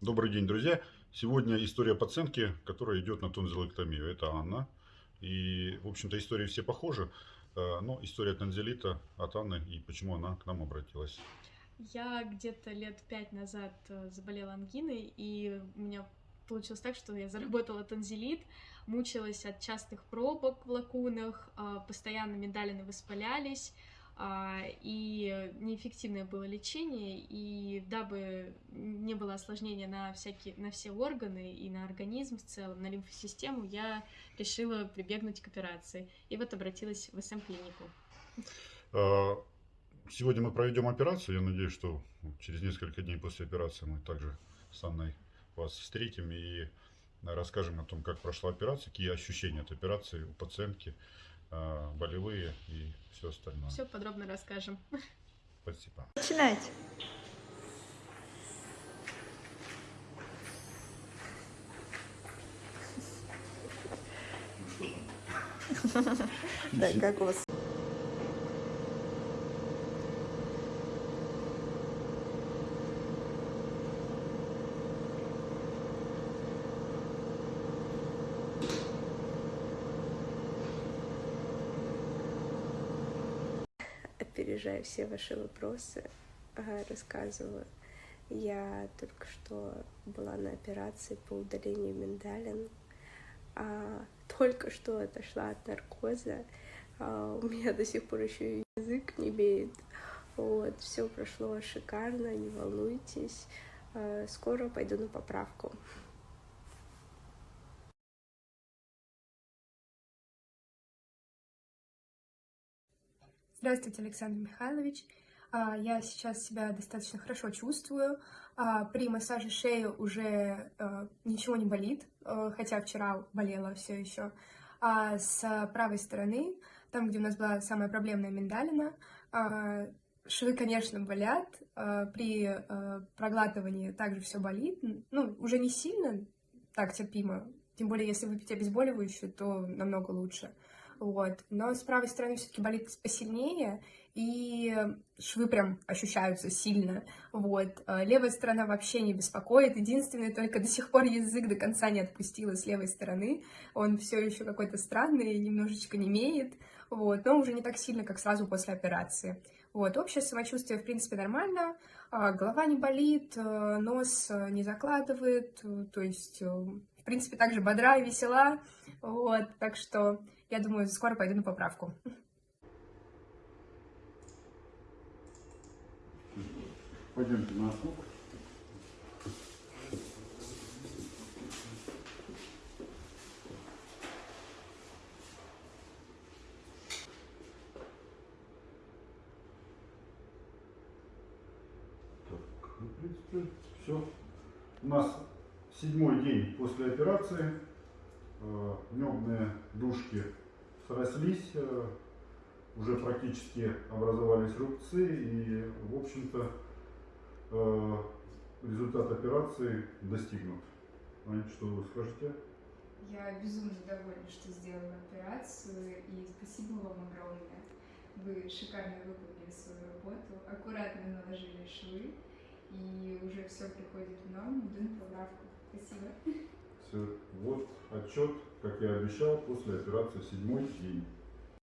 Добрый день, друзья! Сегодня история пациентки, которая идет на тонзиллэктомию. Это Анна. И, в общем-то, истории все похожи. э, Но история танзелита от Анны и почему она к нам обратилась. Я где-то лет пять назад э, заболела ангиной, и у меня получилось так, что я заработала танзелит, мучилась от частых пробок в лакунах, а, постоянно миндалины воспалялись, и неэффективное было лечение, и дабы не было осложнения на, всякие, на все органы и на организм в целом, на лимфосистему, я решила прибегнуть к операции, и вот обратилась в СМ-клинику. Э, Сегодня мы проведем операцию. Я надеюсь, что через несколько дней после операции мы также с Анной вас встретим и расскажем о том, как прошла операция, какие ощущения от операции у пациентки, болевые и все остальное. Все подробно расскажем. Спасибо. Начинайте. Да, как у вас? Опережая все ваши вопросы, ага, рассказываю. Я только что была на операции по удалению миндалин. А, только что отошла от наркоза. А, у меня до сих пор еще язык не имеет. Вот, все прошло шикарно, не волнуйтесь. А, скоро пойду на поправку. Здравствуйте, Александр Михайлович. А, Я сейчас себя достаточно хорошо чувствую. А, При массаже шеи уже э, ничего не болит, хотя вчера болела все еще. А с правой стороны, там, где у нас была самая проблемная миндалина, а, швы, конечно, болят. А, При проглатывании также все болит. Ну, уже не сильно, так терпимо. Тем более, если выпить обезболивающее, то намного лучше. Вот. Но с правой стороны все-таки болит посильнее, и швы прям ощущаются сильно. Вот. А Левая сторона вообще не беспокоит. Единственное, только до сих пор язык до конца не отпустила с левой стороны. Он все еще какой-то странный, немножечко не имеет. Вот. Но уже не так сильно, как сразу после операции. Вот. Общее самочувствие, в принципе, нормально. А, Голова не болит, э, нос э, не закладывает. То есть, э, в принципе, также бодра и весела. Вот. Так что я думаю, скоро пойду на поправку. Пойдемте на. Так, ну, в принципе, все. У нас седьмой день после операции. Э, Небные дужки срослись, э, уже практически образовались рубцы и, в общем-то, э, результат операции достигнут. Ань, что вы скажете? Я безумно довольна, что сделала операцию, и спасибо вам огромное. Вы шикарно выполнили свою работу, аккуратно наложили швы, и уже все приходит в норму, иду на. Спасибо. Вот отчет, как я обещал, после операции седьмой день.